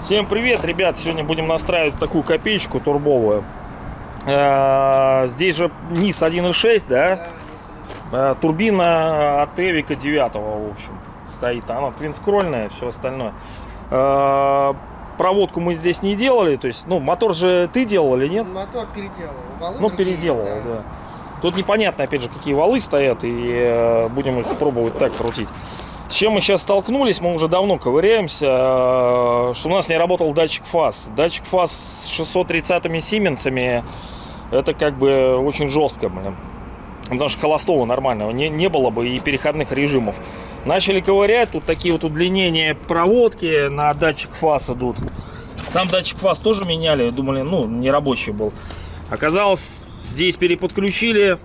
Всем привет, ребят! Сегодня будем настраивать такую копеечку турбовую. Э, Здесь же низ 1.6, да? Э, Турбина от Эвика 9, в общем, стоит. Она твинскрольная, все остальное. Проводку мы здесь не делали, то есть, ну, мотор же ты делал или нет? Мотор переделал. Валы Ну, другие, переделывал, да. Тут непонятно, опять же, какие валы стоят, и э, будем их пробовать так крутить. С чем мы сейчас столкнулись, мы уже давно ковыряемся, э, что у нас не работал датчик фаз. Датчик фаз с 630-ми Сименсами, это как бы очень жестко, блин. Потому что холостого нормального не, не было бы и переходных режимов. Начали ковырять, тут такие вот удлинения проводки на датчик фаз идут. Сам датчик фаз тоже меняли, думали, ну, не рабочий был. Оказалось, здесь переподключили,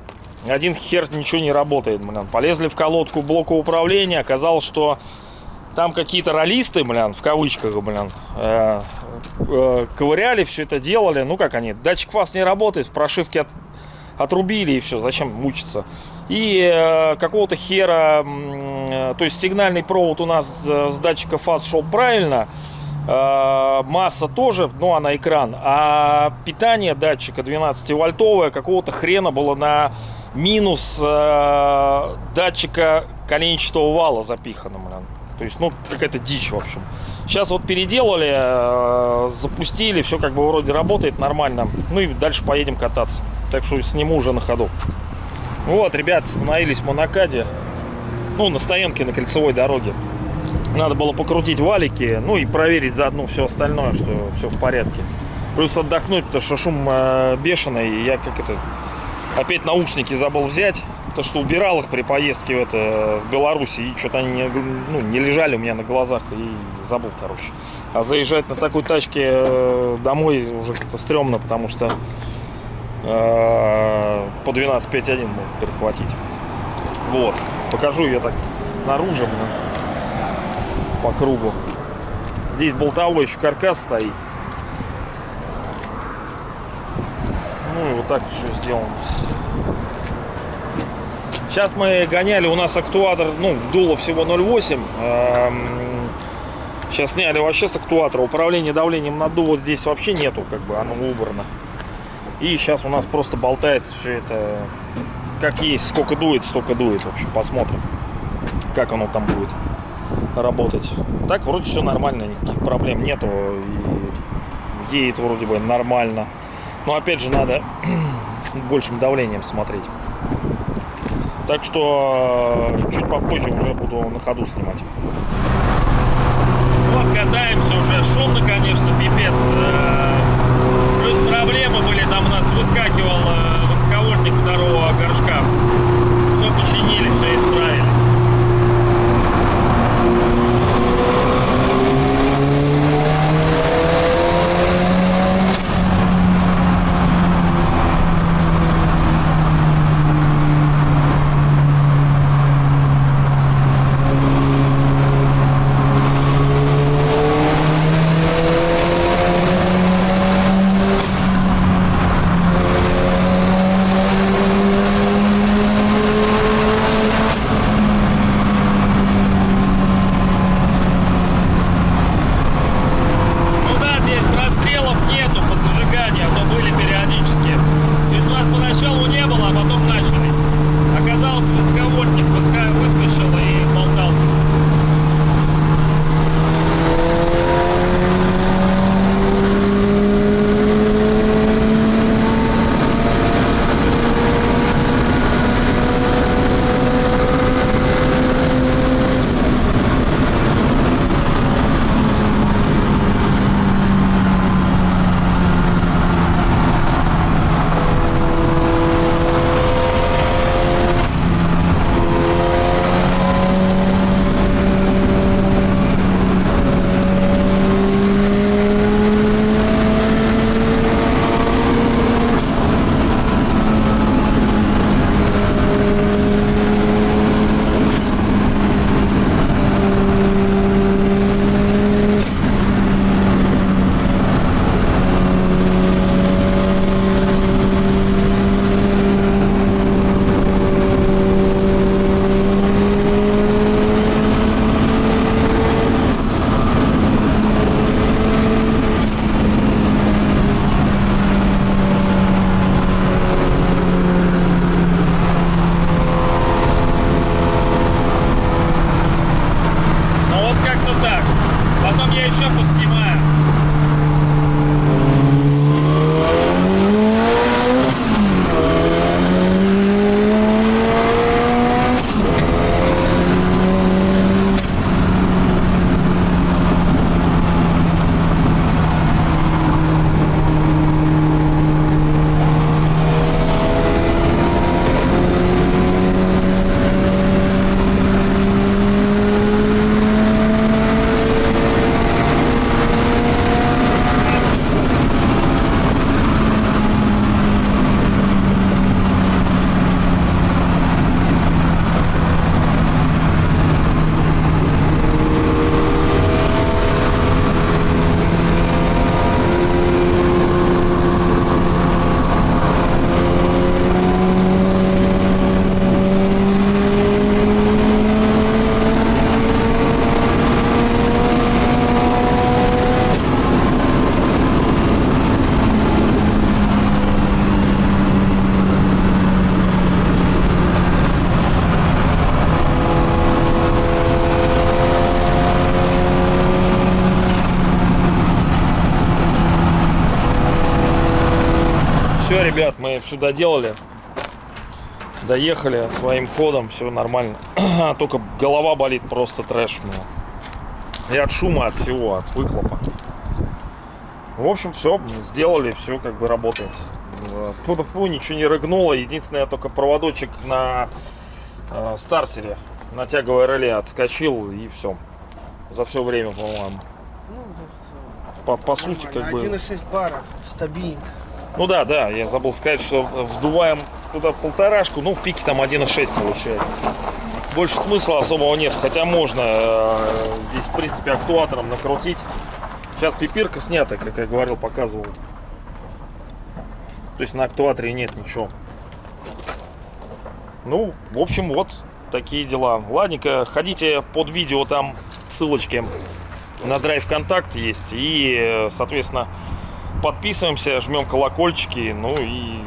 один хер ничего не работает, блин. Полезли в колодку блока управления, оказалось, что там какие-то ролисты, блин, в кавычках, блин, э, э, ковыряли, все это делали. Ну, как они, датчик фаз не работает, прошивки от, отрубили и все, зачем мучиться. И э, какого-то хера, э, то есть сигнальный провод у нас э, с датчика фаз шел правильно, масса тоже, ну, она экран, а питание датчика 12-вольтовое какого-то хрена было на минус датчика коленчатого вала запихано, блин. То есть, ну, какая-то дичь, в общем. Сейчас вот переделали, запустили, все как бы вроде работает нормально. Ну и дальше поедем кататься. Так что сниму уже на ходу. Вот, ребят, остановились в Монакаде. Ну, на стоянке на кольцевой дороге. Надо было покрутить валики, ну и проверить заодно все остальное, что все в порядке. Плюс отдохнуть, потому что шум э, бешеный. И я как это... Опять наушники забыл взять. То, что убирал их при поездке в, это, в Беларуси. И что-то они не, ну, не лежали у меня на глазах. И забыл, короче. А заезжать на такой тачке э, домой уже как-то стрёмно, потому что по 12.5.1 могут перехватить. Вот. Покажу ее так снаружи по кругу. Здесь болтовой еще каркас стоит. Ну и вот так все сделано. Сейчас мы гоняли, у нас актуатор, ну, дуло всего 0,8. Сейчас сняли вообще с актуатора. Управление давлением на дуло здесь вообще нету, как бы оно убрано. И сейчас у нас просто болтается все это как есть. Сколько дует, столько дует. В общем, посмотрим, как оно там будет работать. Так, вроде все нормально, никаких проблем нету. И едет вроде бы нормально. Но опять же надо с большим давлением смотреть. Так что э, чуть попозже уже буду на ходу снимать. Вот катаемся уже. Шумно, конечно, пипец. я еще поснимаю. Ребят, мы все доделали. Доехали своим ходом, все нормально. Только голова болит просто трэш. мне. И от шума, от всего, от выхлопа. В общем, все, сделали, все как бы работает. Фу-фу, ничего не рыгнуло. Единственное, только проводочек на э, стартере, на тяговое реле отскочил и все. За все время, по-моему. Ну, да, в целом. По, по сути, как бы... 1,6 бара, стабильненько. Ну да, да, я забыл сказать, что вдуваем туда полторашку, ну в пике там 1,6 получается. Больше смысла особого нет, хотя можно э, здесь в принципе актуатором накрутить. Сейчас пипирка снята, как я говорил, показывал. То есть на актуаторе нет ничего. Ну, в общем, вот такие дела. Ладненько, ходите под видео, там ссылочки на драйв контакт есть. И, э, соответственно, подписываемся, жмем колокольчики, ну и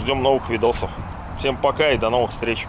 ждем новых видосов. Всем пока и до новых встреч.